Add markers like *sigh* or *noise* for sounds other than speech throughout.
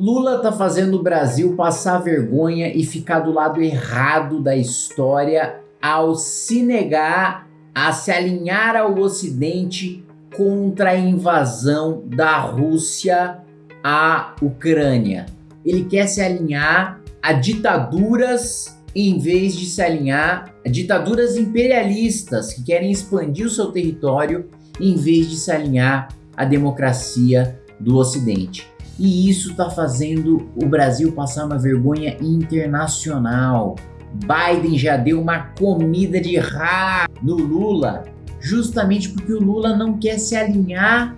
Lula tá fazendo o Brasil passar vergonha e ficar do lado errado da história ao se negar a se alinhar ao Ocidente contra a invasão da Rússia à Ucrânia. Ele quer se alinhar a ditaduras em vez de se alinhar a ditaduras imperialistas que querem expandir o seu território em vez de se alinhar à democracia do Ocidente. E isso está fazendo o Brasil passar uma vergonha internacional. Biden já deu uma comida de rá no Lula, justamente porque o Lula não quer se alinhar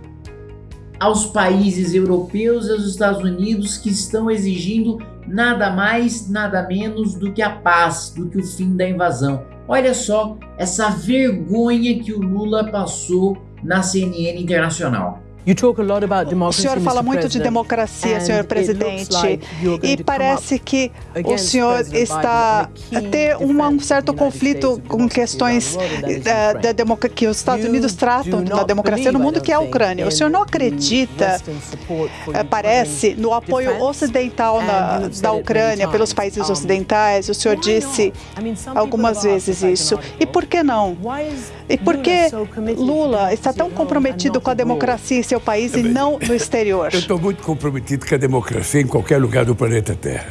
aos países europeus e aos Estados Unidos que estão exigindo nada mais, nada menos do que a paz, do que o fim da invasão. Olha só essa vergonha que o Lula passou na CNN Internacional. O senhor fala muito de democracia, senhor presidente, e parece que o senhor está a ter um certo conflito com questões da, da que os Estados Unidos tratam da democracia no mundo, que é a Ucrânia. O senhor não acredita, eh, parece, no apoio ocidental na, da Ucrânia pelos países ocidentais? O senhor disse algumas vezes isso. E por que não? E por que Lula está tão comprometido com a democracia em seu país e não no exterior? *laughs* Eu estou muito comprometido com a democracia em qualquer lugar do planeta Terra.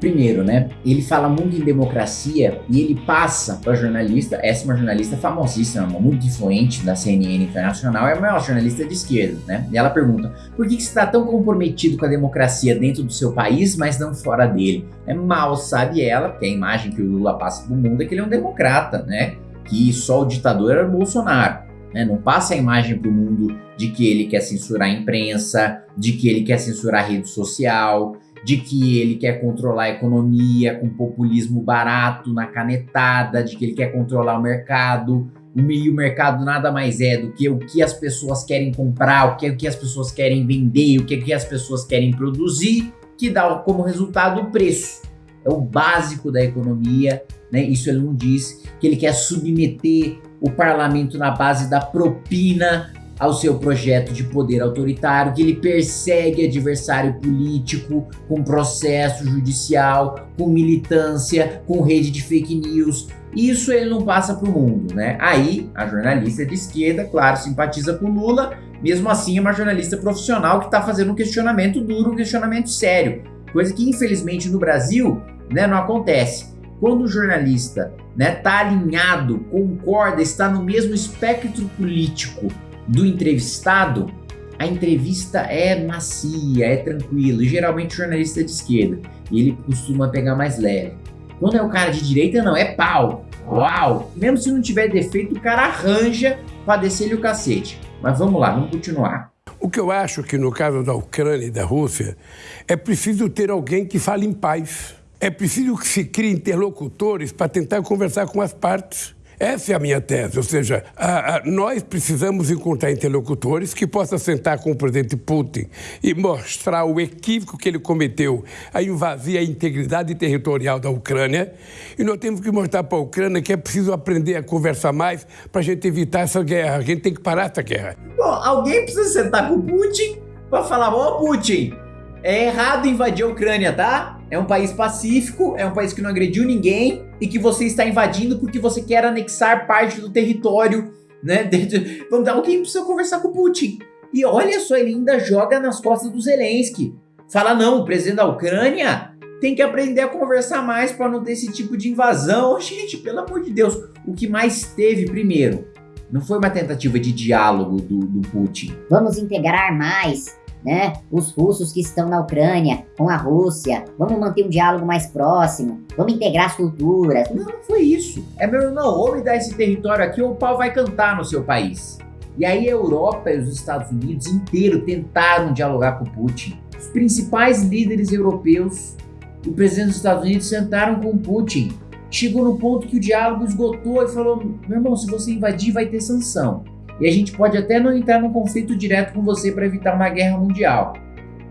Primeiro, né? Ele fala muito em democracia e ele passa para jornalista, essa é uma jornalista famosíssima, muito influente da CNN Internacional, é a maior jornalista de esquerda, né? E ela pergunta: por que, que você está tão comprometido com a democracia dentro do seu país, mas não fora dele? É mal sabe ela, que a imagem que o Lula passa para o mundo é que ele é um democrata, né? Que só o ditador era o Bolsonaro. Né? Não passa a imagem para o mundo de que ele quer censurar a imprensa, de que ele quer censurar a rede social, de que ele quer controlar a economia com populismo barato na canetada, de que ele quer controlar o mercado. O meio mercado nada mais é do que o que as pessoas querem comprar, o que, o que as pessoas querem vender, o que, o que as pessoas querem produzir, que dá como resultado o preço. É o básico da economia, né? Isso ele não diz que ele quer submeter o parlamento na base da propina ao seu projeto de poder autoritário, que ele persegue adversário político com processo judicial, com militância, com rede de fake news. Isso ele não passa para o mundo, né? Aí a jornalista de esquerda, claro, simpatiza com Lula, mesmo assim é uma jornalista profissional que está fazendo um questionamento duro, um questionamento sério, coisa que infelizmente no Brasil né, não acontece. Quando o jornalista está né, tá alinhado, concorda, está no mesmo espectro político do entrevistado, a entrevista é macia, é tranquila, geralmente o jornalista é de esquerda, e ele costuma pegar mais leve. Quando é o cara de direita, não, é pau, uau! Mesmo se não tiver defeito, o cara arranja para descer-lhe o cacete. Mas vamos lá, vamos continuar. O que eu acho que no caso da Ucrânia e da Rússia, é preciso ter alguém que fale em paz. É preciso que se crie interlocutores para tentar conversar com as partes. Essa é a minha tese, ou seja, a, a, nós precisamos encontrar interlocutores que possam sentar com o presidente Putin e mostrar o equívoco que ele cometeu a invadir a integridade territorial da Ucrânia. E nós temos que mostrar para a Ucrânia que é preciso aprender a conversar mais para a gente evitar essa guerra. A gente tem que parar essa guerra. Bom, alguém precisa sentar com o Putin para falar: oh, Putin, é errado invadir a Ucrânia, tá? É um país pacífico, é um país que não agrediu ninguém e que você está invadindo porque você quer anexar parte do território, né? *laughs* Vamos dar alguém precisa conversar com o Putin. E olha só, ele ainda joga nas costas do Zelensky. Fala não, o presidente da Ucrânia tem que aprender a conversar mais para não ter esse tipo de invasão. *laughs* Gente, pelo amor de Deus, o que mais teve primeiro não foi uma tentativa de diálogo do, do Putin. Vamos integrar mais né, os russos que estão na Ucrânia com a Rússia, vamos manter um diálogo mais próximo, vamos integrar as culturas. Não, não foi isso. É meu irmão, ou me dá esse território aqui ou o pau vai cantar no seu país. E aí a Europa e os Estados Unidos inteiro tentaram dialogar com Putin. Os principais líderes europeus e o presidente dos Estados Unidos sentaram com Putin. Chegou no ponto que o diálogo esgotou e falou: meu irmão, se você invadir, vai ter sanção. E a gente pode até não entrar num conflito direto com você para evitar uma guerra mundial,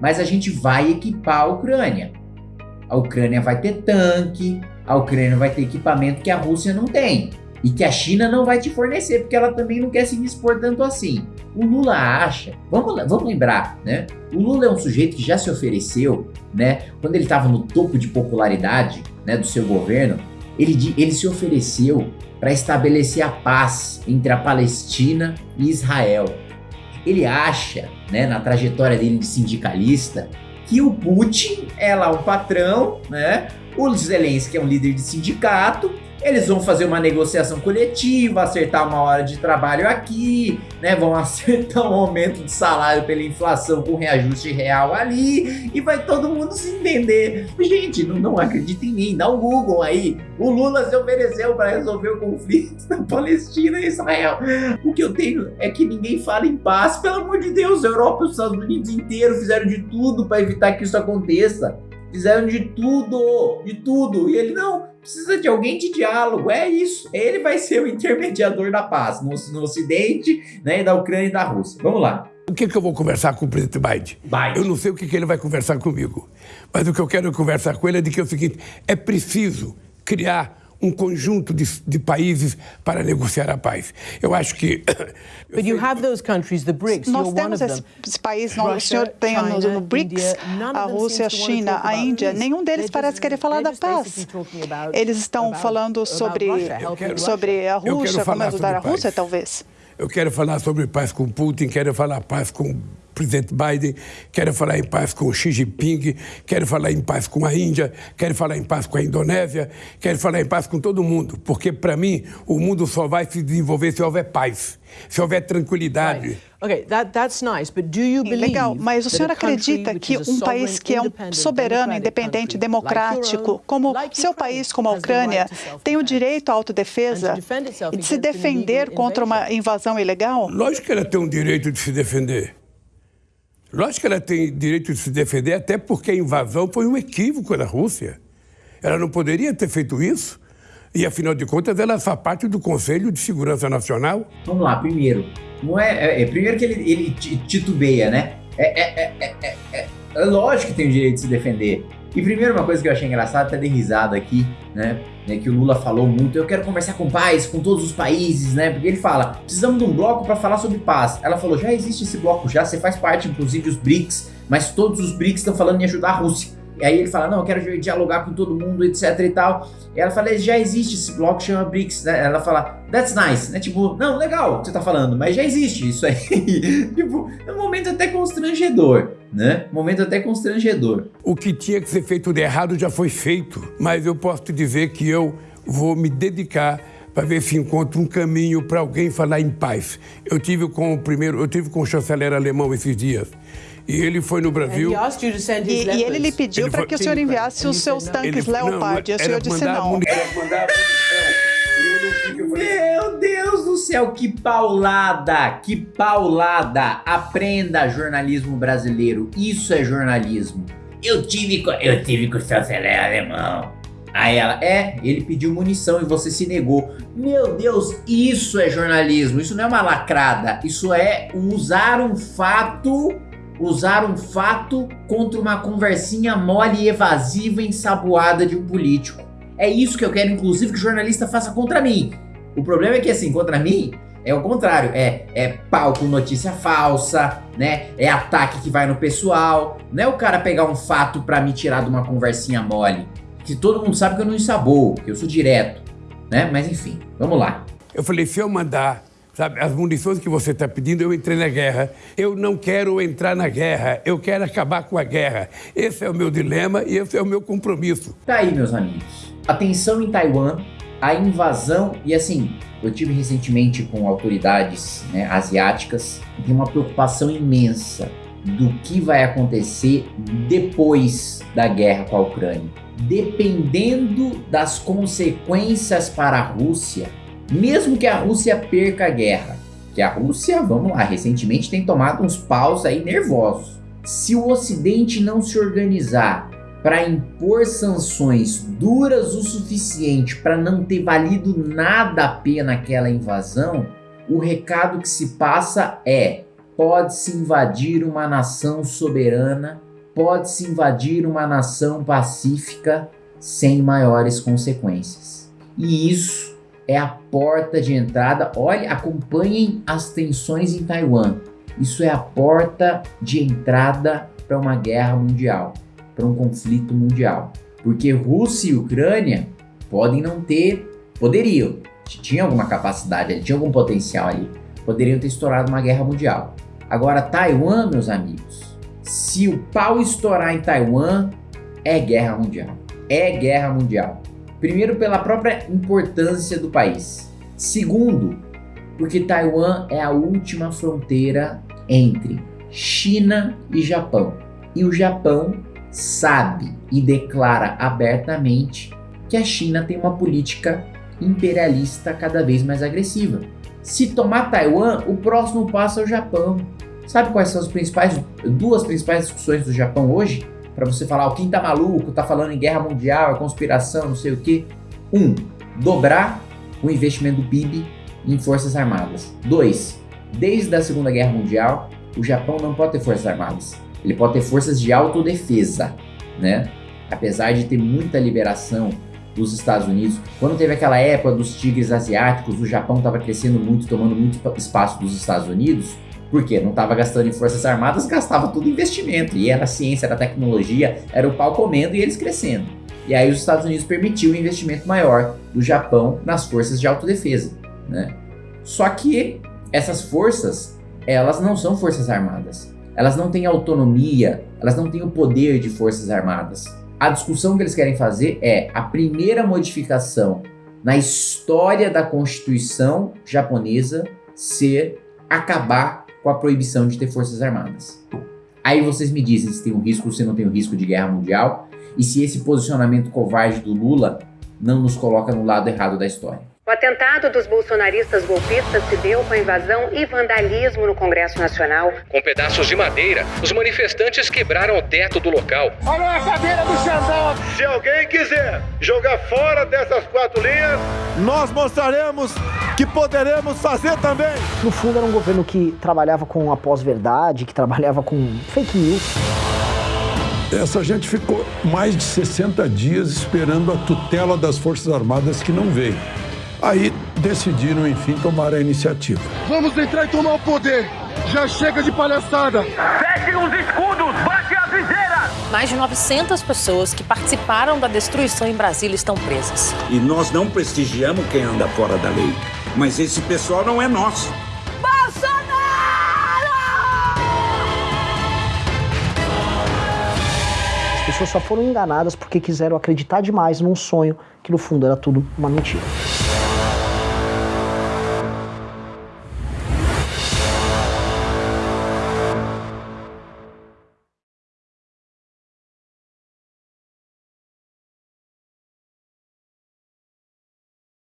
mas a gente vai equipar a Ucrânia. A Ucrânia vai ter tanque, a Ucrânia vai ter equipamento que a Rússia não tem. e que a China não vai te fornecer, porque ela também não quer se expor tanto assim. O Lula acha, vamos, vamos lembrar, né? O Lula é um sujeito que já se ofereceu, né? Quando ele estava no topo de popularidade, né, do seu governo, ele, ele se ofereceu para estabelecer a paz entre a Palestina e Israel. Ele acha, né, na trajetória dele de sindicalista, que o Putin é lá o patrão, né? O Zelensky é um líder de sindicato eles vão fazer uma negociação coletiva, acertar uma hora de trabalho aqui, né? Vão *laughs* acertar um aumento de salário pela inflação com reajuste real ali e vai todo mundo se entender. Gente, não, não acredita em mim, dá um Google aí. O Lula se ofereceu para resolver o conflito *laughs* da Palestina e Israel. O que eu tenho é que ninguém fala em paz. Pelo amor de Deus, a Europa e os Estados Unidos inteiro fizeram de tudo para evitar que isso aconteça. Fizeram de tudo, de tudo. E ele, não, precisa de alguém de diálogo, é isso. Ele vai ser o intermediador da paz no, no Ocidente, né, da Ucrânia e da Rússia. Vamos lá. O que, que eu vou conversar com o presidente Biden? Biden? Eu não sei o que, que ele vai conversar comigo. Mas o que eu quero conversar com ele é de que é o seguinte: é preciso criar um conjunto de, de, países para negociar a paz. Eu acho que. *coughs* But you have those countries, the BRICS. Nós temos esses países, o senhor tem no, no BRICS, a Rússia, a China, a Índia. Nenhum deles parece querer falar da paz. Eles estão falando sobre, sobre a Rússia, como ajudar a Rússia, talvez. Eu quero falar sobre paz com Putin, quero falar paz com presidente Biden, quero falar em paz com Xi Jinping, quero falar em paz com a Índia, quero falar em paz com a Indonésia, quero falar em paz com todo mundo, porque para mim o mundo só vai se desenvolver se houver paz, se houver tranquilidade. Right. Okay, that, that's nice, but do you believe Legal, mas o senhor acredita que um país que é um soberano, independente, democrático, como seu país, como a Ucrânia, tem o direito à autodefesa e de se defender contra uma invasão ilegal? Lógico que ela tem o direito de se defender. Lógico que ela tem direito de se defender, até porque a invasão foi um equívoco da Rússia. Ela não poderia ter feito isso. E, afinal de contas, ela faz parte do Conselho de Segurança Nacional. Vamos lá, primeiro. Não é, é, é primeiro que ele, ele titubeia, né? É, é, é, é, é lógico que tem o direito de se defender. E primeiro uma coisa que eu achei engraçada, até dei risada aqui, né? né, que o Lula falou muito, eu quero conversar com paz, com todos os países, né? Porque ele fala, precisamos de um bloco para falar sobre paz. Ela falou, já existe esse bloco já, você faz parte, inclusive os BRICS, mas todos os BRICS estão falando em ajudar a Rússia. E aí ele fala, não, eu quero dialogar com todo mundo, etc e tal. E ela fala, já existe esse bloco chama BRICS, né? Ela fala, that's nice, né? Tipo, não, legal você tá falando, mas já existe isso aí. *laughs* tipo, é um momento até constrangedor, né? Momento até constrangedor. O que tinha que ser feito de errado já foi feito, mas eu posso te dizer que eu vou me dedicar para ver se encontro um caminho para alguém falar em paz. Eu tive com o primeiro, eu tive com o chanceler alemão esses dias. E ele foi no Brasil. E, e ele lhe pediu para que o senhor enviasse os seus tanques Leopard. E o senhor disse não. Meu Deus do céu, que paulada, que paulada. Aprenda jornalismo brasileiro. Isso é jornalismo. Eu tive, eu tive com o chanceler alemão. Aí ela, é, ele pediu munição e você se negou. Meu Deus, isso é jornalismo, isso não é uma lacrada, isso é usar um fato usar um fato contra uma conversinha mole e evasiva ensaboada de um político. É isso que eu quero, inclusive, que o jornalista faça contra mim. O problema é que, assim, contra mim, é o contrário. É, é pau com notícia falsa, né? É ataque que vai no pessoal. Não é o cara pegar um fato para me tirar de uma conversinha mole. Que todo mundo sabe que eu não ensaboo, que eu sou direto, né? Mas enfim, vamos lá. Eu falei, se eu mandar Sabe, as munições que você está pedindo, eu entrei na guerra. Eu não quero entrar na guerra, eu quero acabar com a guerra. Esse é o meu dilema e esse é o meu compromisso. Tá aí, meus amigos. A tensão em Taiwan, a invasão, e assim, eu tive recentemente com autoridades né, asiáticas, tem uma preocupação imensa do que vai acontecer depois da guerra com a Ucrânia. Dependendo das consequências para a Rússia, mesmo que a Rússia perca a guerra, que a Rússia, vamos lá, recentemente tem tomado uns paus aí nervosos. Se o Ocidente não se organizar para impor sanções duras o suficiente para não ter valido nada a pena aquela invasão, o recado que se passa é: pode-se invadir uma nação soberana, pode-se invadir uma nação pacífica sem maiores consequências. E isso é a porta de entrada. Olha, acompanhem as tensões em Taiwan. Isso é a porta de entrada para uma guerra mundial, para um conflito mundial. Porque Rússia e Ucrânia podem não ter, poderiam, tinha alguma capacidade tinha algum potencial ali, poderiam ter estourado uma guerra mundial. Agora, Taiwan, meus amigos, se o pau estourar em Taiwan, é guerra mundial. É guerra mundial. Primeiro, pela própria importância do país. Segundo, porque Taiwan é a última fronteira entre China e Japão. E o Japão sabe e declara abertamente que a China tem uma política imperialista cada vez mais agressiva. Se tomar Taiwan, o próximo passo é o Japão. Sabe quais são as principais duas principais discussões do Japão hoje? Para você falar, o quem tá maluco, tá falando em guerra mundial, é conspiração, não sei o que. Um, dobrar o investimento do PIB em forças armadas. Dois, desde a Segunda Guerra Mundial, o Japão não pode ter forças armadas. Ele pode ter forças de autodefesa, né? Apesar de ter muita liberação dos Estados Unidos, quando teve aquela época dos tigres asiáticos, o Japão estava crescendo muito, tomando muito espaço dos Estados Unidos, porque não estava gastando em forças armadas, gastava tudo investimento, e era ciência, era tecnologia, era o pau comendo e eles crescendo. E aí os Estados Unidos permitiu um investimento maior do Japão nas forças de autodefesa, né? Só que essas forças, elas não são forças armadas. Elas não têm autonomia, elas não têm o poder de forças armadas. A discussão que eles querem fazer é a primeira modificação na história da Constituição japonesa ser acabar com a proibição de ter forças armadas. Aí vocês me dizem se tem um risco ou se não tem um risco de guerra mundial e se esse posicionamento covarde do Lula não nos coloca no lado errado da história. O atentado dos bolsonaristas golpistas se deu com a invasão e vandalismo no Congresso Nacional. Com pedaços de madeira, os manifestantes quebraram o teto do local. Olha a cadeira do Xandão! Se alguém quiser jogar fora dessas quatro linhas, nós mostraremos que poderemos fazer também. No fundo, era um governo que trabalhava com a pós-verdade, que trabalhava com fake news. Essa gente ficou mais de 60 dias esperando a tutela das Forças Armadas que não veio. Aí decidiram, enfim, tomar a iniciativa. Vamos entrar e tomar o poder! Já chega de palhaçada! Fechem os escudos! Bate a viseira! Mais de 900 pessoas que participaram da destruição em Brasília estão presas. E nós não prestigiamos quem anda fora da lei. Mas esse pessoal não é nosso. Bolsonaro! As pessoas só foram enganadas porque quiseram acreditar demais num sonho que no fundo era tudo uma mentira.